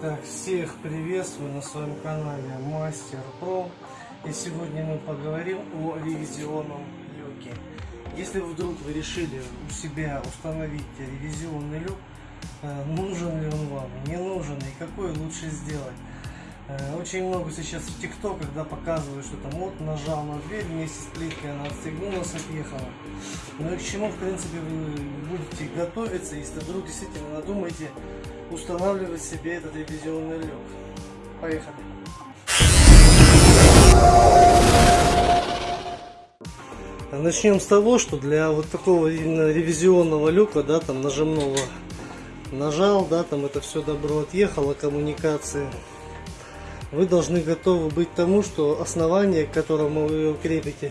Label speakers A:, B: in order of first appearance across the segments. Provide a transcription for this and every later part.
A: Так, всех приветствую на своем канале Мастер Про. И сегодня мы поговорим о ревизионном люке. Если вдруг вы решили у себя установить ревизионный люк, э, нужен ли он вам, не нужен и какой лучше сделать. Э, очень много сейчас в ТикТок, когда показывают, что там вот нажал на дверь вместе с плиткой, она отстегнулась, отъехала. Ну и к чему, в принципе, вы будете готовиться, если вдруг действительно надумаете устанавливать себе этот ревизионный люк. Поехали. Начнем с того, что для вот такого именно ревизионного люка, да, там нажимного, нажал, да, там это все добро отъехало, коммуникации. Вы должны готовы быть тому, что основание, к которому вы его крепите,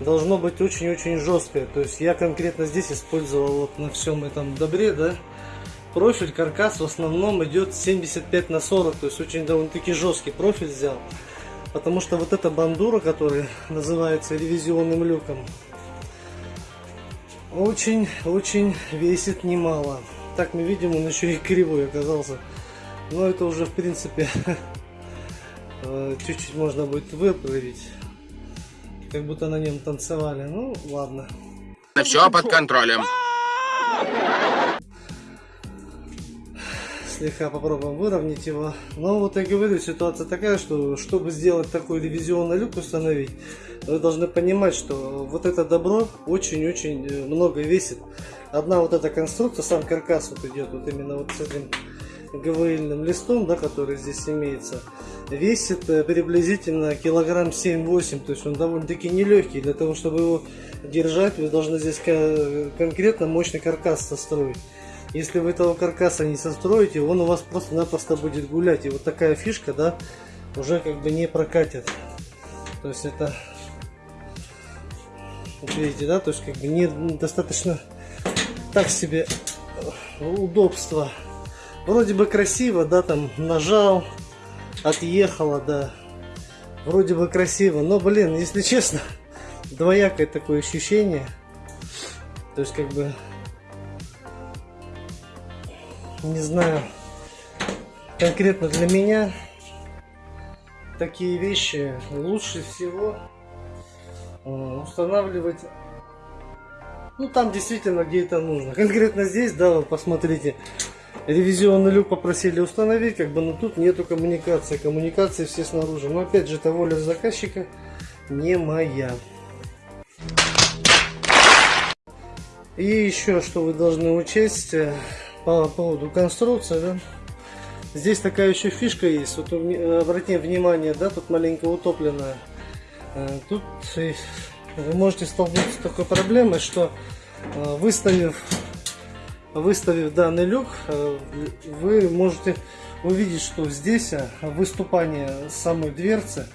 A: должно быть очень-очень жесткое. То есть я конкретно здесь использовал вот на всем этом добре, да, профиль, каркас в основном идет 75 на 40, то есть очень довольно-таки жесткий профиль взял. Потому что вот эта бандура, которая называется ревизионным люком, очень-очень весит немало. Так мы видим, он еще и кривой оказался. Но это уже в принципе чуть-чуть можно будет выправить. Как будто на нем танцевали. Ну, ладно.
B: Все под контролем.
A: слегка попробуем выровнять его. Но вот я говорю, ситуация такая, что чтобы сделать такой ревизионный люк установить, вы должны понимать, что вот это добро очень-очень э, много весит. Одна вот эта конструкция, сам каркас вот идет вот именно вот с этим ГВЛьным листом, да, который здесь имеется, весит э, приблизительно килограмм 7-8, то есть он довольно-таки нелегкий. Для того, чтобы его держать, вы должны здесь конкретно мощный каркас состроить. Если вы этого каркаса не состроите, он у вас просто-напросто будет гулять. И вот такая фишка, да, уже как бы не прокатит. То есть это, видите, да, то есть как бы не достаточно так себе удобство. Вроде бы красиво, да, там нажал, отъехала, да. Вроде бы красиво, но, блин, если честно, двоякое такое ощущение. То есть как бы не знаю, конкретно для меня такие вещи лучше всего э, устанавливать ну там действительно где это нужно конкретно здесь да вот посмотрите ревизионный люк попросили установить как бы но тут нету коммуникации коммуникации все снаружи но опять же это воля заказчика не моя и еще что вы должны учесть э, по поводу конструкции, да. Здесь такая еще фишка есть. Вот обратите внимание, да, тут маленько утопленная. Э, тут вы можете столкнуться с такой проблемой, что э, выставив, выставив данный люк, э, вы можете увидеть, что здесь выступание самой дверцы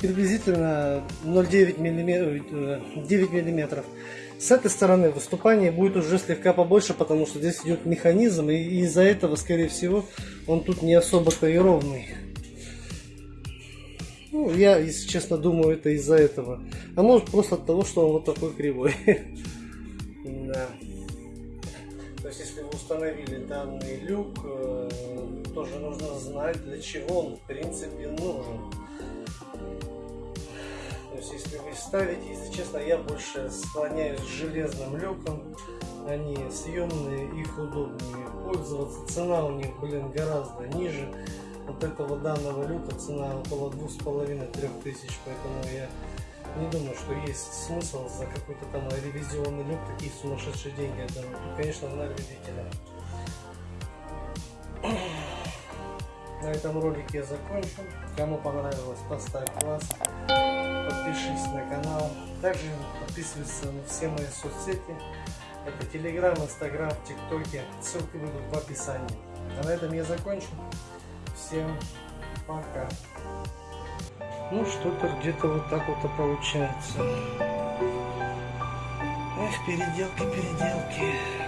A: приблизительно 0,9 мм, 9 миллиметров. С этой стороны выступание будет уже слегка побольше, потому что здесь идет механизм, и из-за этого, скорее всего, он тут не особо-то и ровный. Ну, я, если честно, думаю, это из-за этого. А может просто от того, что он вот такой кривой. То есть, если вы установили данный люк, э, тоже нужно знать, для чего он, в принципе, нужен есть если вы ставите, если честно, я больше склоняюсь к железным люкам. Они съемные, их удобнее пользоваться. Цена у них, блин, гораздо ниже. Вот этого данного люка цена около двух с половиной трех тысяч, поэтому я не думаю, что есть смысл за какой-то там ревизионный люк такие сумасшедшие деньги отдавать. Конечно, на любителя. На этом ролике я закончу. Кому понравилось, поставь лайк подпишись на канал. Также подписывайся на все мои соцсети. Это Телеграм, Инстаграм, ТикТоке. Ссылки будут в описании. А на этом я закончу. Всем пока. Ну, что-то где-то вот так вот и получается. Эх, переделки, переделки.